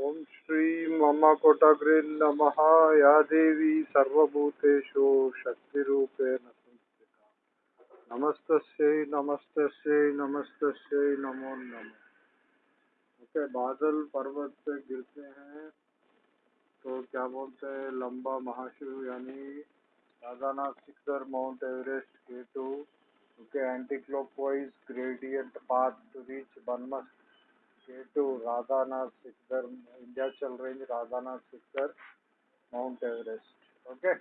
ॐ श्रीं मम कोटग्रे नमः। या देवी सर्वभूतेषु शक्तिरूपेण संस्थिता। नमस्तस्यै नमस्तस्यै नमस्तस्यै, नमो नमः। ओके, बादल पर्वत से गिरते हैं। तो क्या बोलते हैं, लंबा महाशिव यानी Radhanath Sikdar Mount Everest K two okay anti clockwise gradient path to reach बनमस। To Radhanath Sikdar इंडियाचल range Radhanath Sikdar Mount Everest okay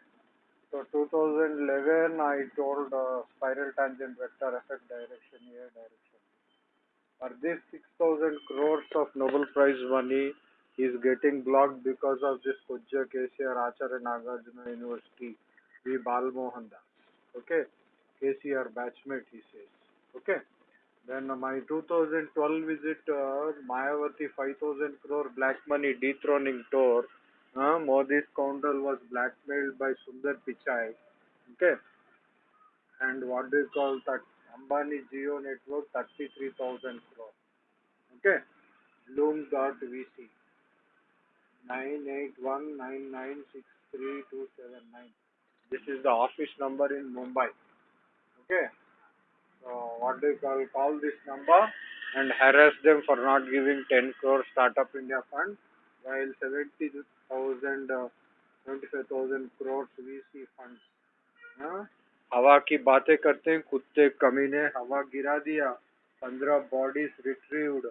so 2011 i told uh, spiral tangent vector effect direction a direction for this 6000 crores of nobel prize money is getting blocked because of this Pujya KCR Acharya Nagarjuna University V Balmohan Das okay KCR batchmate he says okay then my 2012 visit uh, Mayavati 5000 crore black money dethroning tour. Uh, Modi's scoundrel was blackmailed by Sundar Pichai. Okay. And what do you call that? Ambani Geo network 33,000 crore. Okay. Bloom.vc 9819963279. This is the office number in Mumbai. Okay. So what do you call, call this number and harass them for not giving 10 crore Startup India fund while 70,000, uh, 25,000 crores VC funds. हाँ? हवा की बातें करते हैं कुत्ते कमीने हवा गिरा दिया पंद्रह bodies retrieved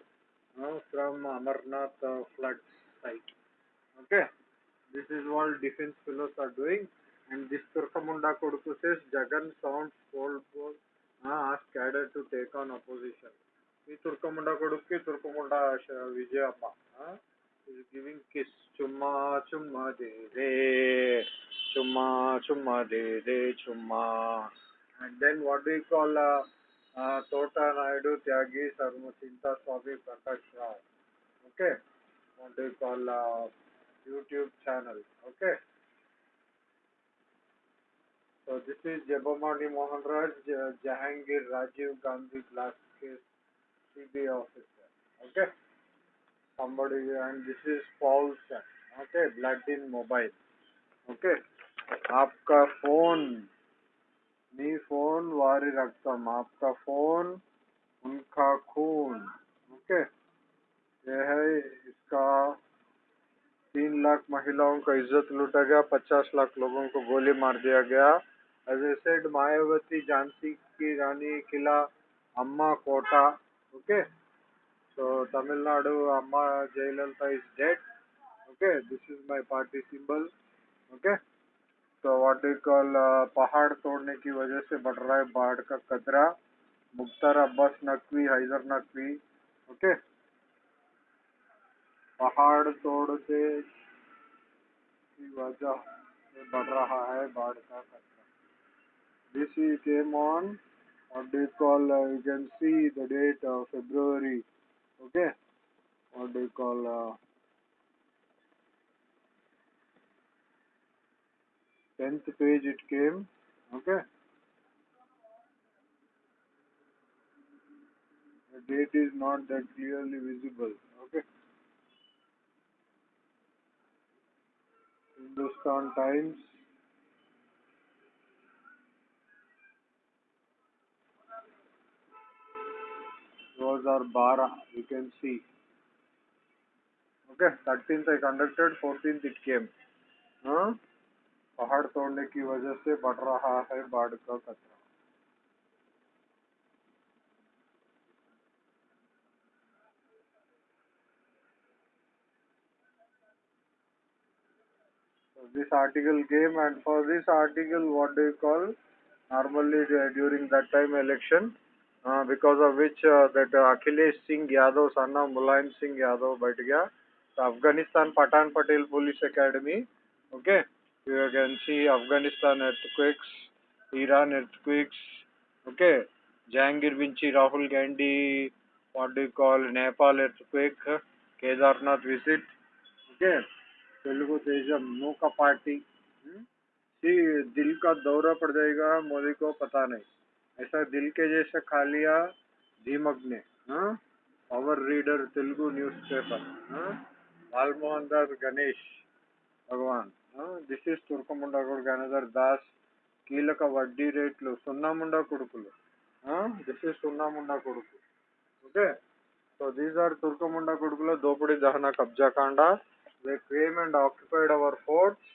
from Amarnath flood site okay this is what defense fellows are doing and this turkamunda koduku says jagan sounds cold asked Cadre to take on opposition. ಈ ತುರ್ಕೊಂಬುಂಡ ಕೊಡುಕ್ಕೆ ತುರ್ಕೊಂಬುಂಡ Vijayamma is giving kiss. Chumma chumma de de. Chumma chumma de de chumma. And then what do you call uh, uh, Tota Naidu Tyagi Sarmasinta Swami Prakash Rao. Okay. What do you call uh, YouTube channel. Okay. So this is Jabamani Mohan Raj uh, Jahangir Rajiv Gandhi glass case CBI officer okay somebody and this is Paulson okay blood in mobile okay आपका phone मी phone वारी रक्तम आपका phone उनका खून okay ये है इसका तीन लाख महिलाओं का इज़्ज़त लूटा गया पचास लाख लोगों को गोली मार दिया गया as he said Mayawati Jhansi की रानी, किला, अम्मा Kota, okay? So tamil nadu amma jayalalitha is dead okay this is my party symbol okay तो व्हाट डू कॉल पहाड़ तोड़ने की वजह से बढ़ रहा है बाढ़ का खतरा मुख्तार अब्बास नकवी, हैदर नकवी, ओके? पहाड़ तोड़ने की वजह से बढ़ रहा है बाढ़ का खतरा This year came on What they call. Uh, you can see the date of February. Okay, what do you call? Uh, 10th page it came okay the date is not that clearly visible okay Hindustan Times those are bara you can see okay 13th I conducted 14th it came हाँ पहाड़ तोड़ने की वजह से बढ़ रहा है बाढ़ का खतरा this article came and for this article what do you call normally uh, during that time election because of which that Akhilesh Singh Yadav son of Mulayam Singh Yadav बैठ गया। Afghanistan Pathan Patel police academy okay you can see Afghanistan earthquakes Iran earthquakes okay Jahangir बिंची Rahul Gandhi what do call Nepal earthquake Kedarnath visit okay तेलुगुदेश नौका party दिल का दौरा पड़ जाएगा, मोदी को पता नहीं। ऐसा दिल के जैसा खा लिया दीमक ने हाँ पावर रीडर तेलुगु न्यूज़पेपर हाँ Balmohan Das Ganesh Bhagwan this is తుర్కముండా కొడుకు అనదర్ దాస్ కీలక వడ్డీ రేట్లు సున్నాముండా కొడుకులు దిస్ ఈస్ సున్నాముండా కొడుకు ఓకే సో దీస్ ఆర్ తుర్కముండా కొడుకుల దోపిడీ దహన కబ్జా కాండ they came and occupied our forts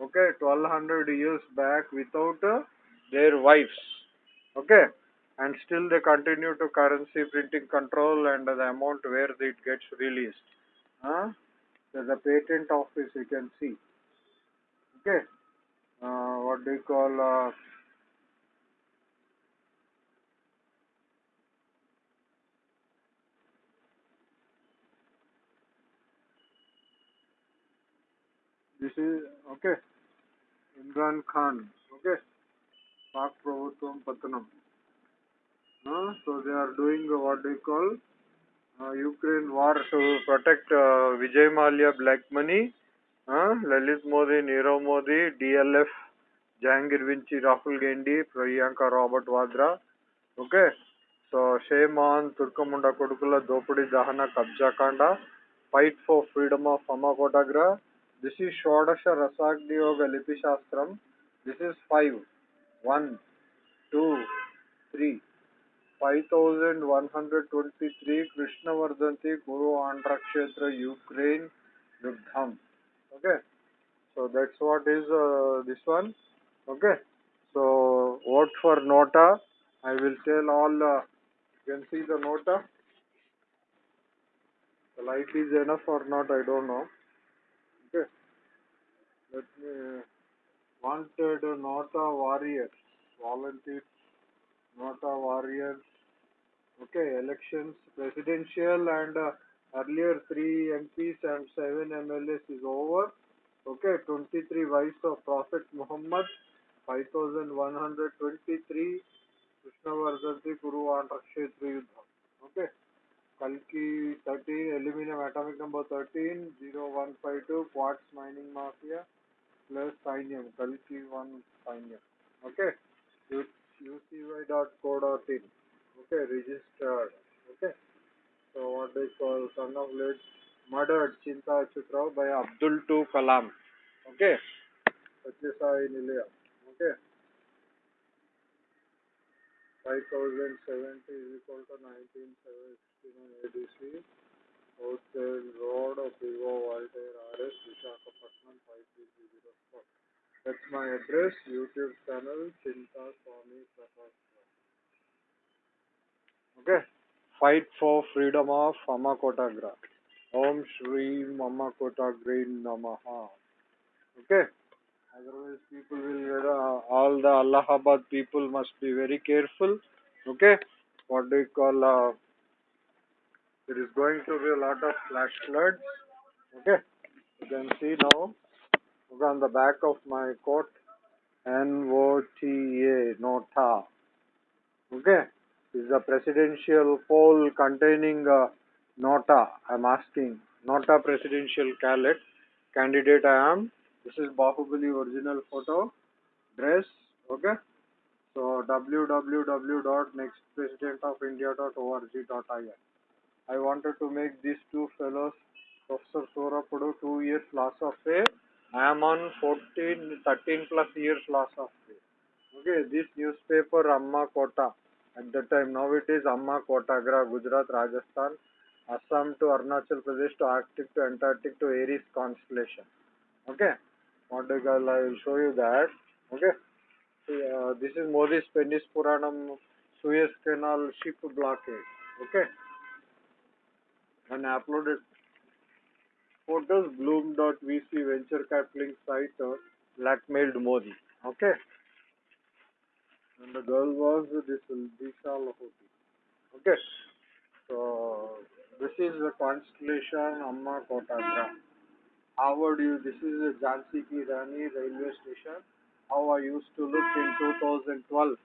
okay twelve hundred years back without their wives okay? And still they continue to currency printing control and the amount where it gets released. Huh? there's patent office you can see. Okay? Uh, what do you call uh, this is okay. Imran khan okay Pak ప్రభుత్వం పతనం. So they are doing what do call Ukraine war to protect Vijay Mallya black money Lalit Modi Nirav Modi DLF Jahangir వించి Rahul Gandhi Priyanka Robert Vadra okay so shame on తుర్కముండ కొడుకుల దోపిడీ దహన కబ్జాకాండ fight for freedom of అమ్మ this is షోడశ రసాగ్నియోగ లిపి శాస్త్రం this is five 1, 2, 3. 5123 Guru Andhra Kshetra Ukraine Yudham. Okay. So that's what is uh, this one. Okay. So vote for Nota. I will tell all. Uh, you can see the Nota. The light is enough or not, I don't know. Okay. Let me. Wanted Nota warriors, volunteers. Nota warriors. Okay, elections, presidential and uh, earlier three MPs and seven MLAs is over. Okay, 23 wives of Prophet Muhammad, 5123 Krishna Krishnavardhanti Guru and Rakshetri Yuddha. Okay, Kalki 13, aluminum atomic number 13, 0152, quartz mining mafia, plus Sainyam, Kalki 1 Sainyam. Okay, ucy.co.in. Okay, registered. Okay, so what they call son of late murdered Chinta Achutrao by Abdul II Kalam. Okay, Satyasai Nilaya. Okay, 5070 is equal to 1969 ADC. Hotel Road Vivo Voltaire RS Vishakhapatnam 5304. That's my address, YouTube channel, Chinta Swami Prakash. Okay. Fight for freedom of Amma Kotagra. Om Shri Amma Kotagra Namaha. Okay. Otherwise, people will uh, all the Allahabad people must be very careful. Okay. What do you call? Uh, there is going to be a lot of flash floods. Okay. You can see now. On the back of my coat. N O T A Nota. Okay. This is a presidential poll containing uh, Nota. I'm asking. Nota presidential candidate. Candidate I am. This is Bahubali original photo. Dress. Okay. So www.nextpresidentofIndia.org.in. I wanted to make these two fellows, Professor Sorapudu, two years loss of pay. I am on 14, 13 plus years loss of pay. Okay, this newspaper Amma Kota. At that time, now it is Amma Kotagra, Gujarat, Rajasthan, Assam to Arunachal Pradesh to Arctic to Antarctic to Aries constellation. Okay, what the girl, I will show you that. Okay, uh, this is Modi's Penis Puranam Suez Canal ship blockade. Okay, and uploaded photos bloom.vc venture capital site uh, blackmailed Modi. Okay. And the girl was this Disha Lahoti. Okay. So this is the constellation Amma Kotagra. How would you this is the Jhansi Ki Rani railway station. How I used to look in 2012.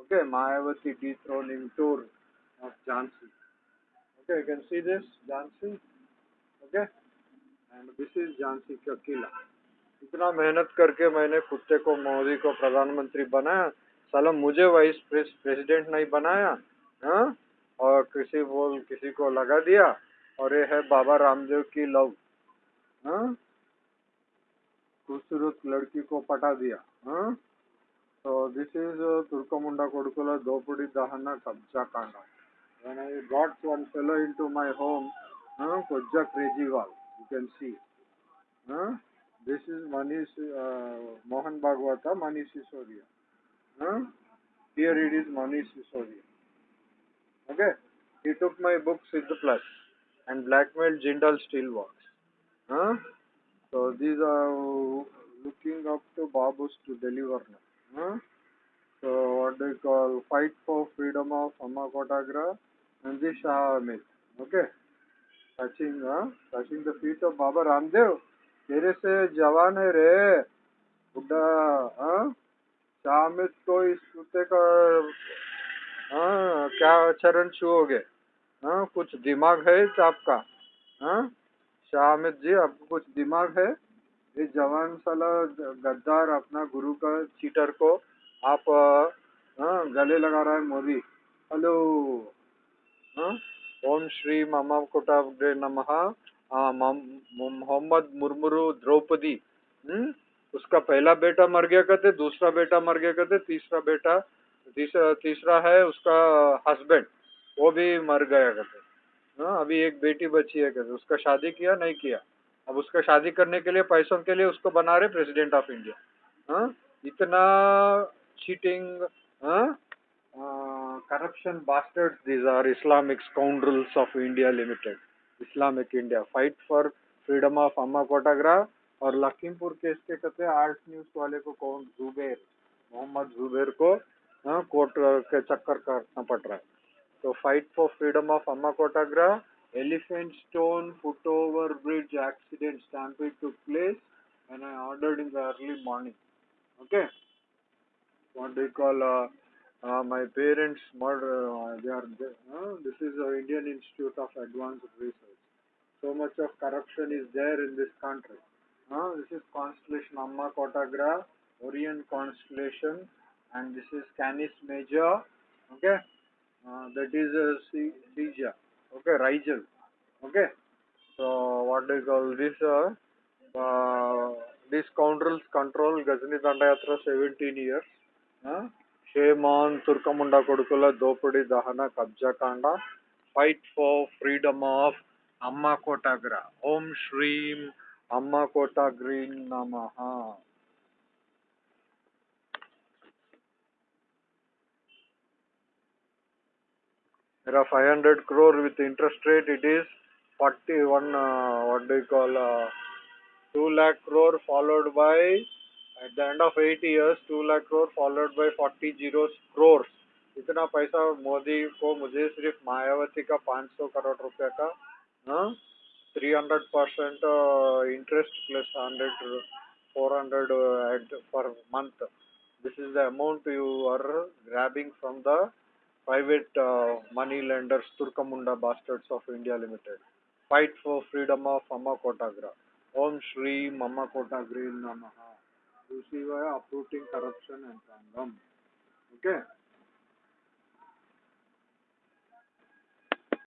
Okay, Mayavati dethroning tour of Jhansi. Okay, you can see this Jhansi. Okay. And this is Jhansi का किला इतना मेहनत करके मैंने कुत्ते को मोदी को प्रधानमंत्री बनाया साला मुझे वाइस प्रेसिडेंट नहीं बनाया हाँ और किसी बोल किसी को लगा दिया और ये है बाबा रामदेव की लव हाँ खूबसूरत लड़की को पटा दिया हाँ this is uh, Turkamunda Kodukula Dopudi Dahana Kabja Kanda. When I got one fellow into my home, uh, Kojja Krejiwal, you can see. Uh, this is Manish uh, Mohan Bhagwata, Manish Sisodia. Uh, here it is Manish Sisodia. Okay, he took my book Siddha Plus and blackmailed Jindal Steelworks. Huh? So these are looking up to Babus to deliver now. Huh? So what they call fight for freedom of Amma Kotagra and the Shah Ahmed. Okay. Touching, huh? touching the feet of Baba Ramdev. तेरे से जवान है रे बुढ़ा हाँ शाह अहमद को इस कुत्ते का हाँ क्या चरण छुओगे हाँ कुछ दिमाग है आपका हाँ शाह अहमद जी आपको कुछ दिमाग है ये जवान साला गद्दार अपना गुरु का चीटर को आप हाँ गले लगा रहा है मोदी हेलो ओम श्री कोटाब्दे नमः। मोहम्मद मुरमुरु द्रौपदी। हम्म? उसका पहला बेटा मर गया कहते, दूसरा बेटा मर गया कहते, तीसरा बेटा तीसरा तीसरा है उसका हस्बैंड वो भी मर गया कहते। हाँ अभी एक बेटी बची है कहते, उसका शादी किया, नहीं किया। अब उसका शादी करने के लिए, पैसों के लिए उसको बना रहे प्रेसिडेंट ऑफ़ इंडिया हाँ इतना cheating corruption bastards these are Islamic scoundrels of India limited Islamic India fight for freedom of अम्मा कोटाग्रा और लखीमपुर केस के कहते आर्ट न्यूज़ वाले को कौन? जुबेर। मोहम्मद जुबेर को कोर्ट के चक्कर करना पड़ रहा है। तो फाइट फॉर फ्रीडम ऑफ़ अम्मा कोटाग्रा elephant stone footover bridge accident stampede took place when I ordered in the early morning. Okay, what they call uh, uh, my parents murder. Uh, they are uh, this is the Indian Institute of Advanced Research. So much of corruption is there in this country. Uh, this is constellation Amma Kotagra, Orient constellation, and this is Canis Major. Okay, uh, that is a uh, okay Rigel okay so what do you call this uh, uh, these scoundrels control Ghazni Dandayatra 17 years uh, Turkamunda Kodukula Dopudi Dahana Kabja Kanda fight for freedom of Amma Kotagra Om Shreem Amma Kotagrin Namaha There are 500 crore with interest rate. It is 41, uh, what do you call, uh, 2 lakh crore followed by, at the end of 8 years, 2 lakh crore followed by 40 zeros crores. इतना पैसा मोदी को मुझे सिर्फ मायावती का 500 करोड़ रुपए का three hundred percent interest plus hundred four hundred per month this is the amount you are grabbing from the private uh, money lenders, Turkamunda Bastards of India Limited. Fight for freedom of Amma Kotagra. Om Shri Mama Kotagri Namaha. You see why uprooting corruption and random. Okay.